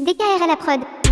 DKR à la prod.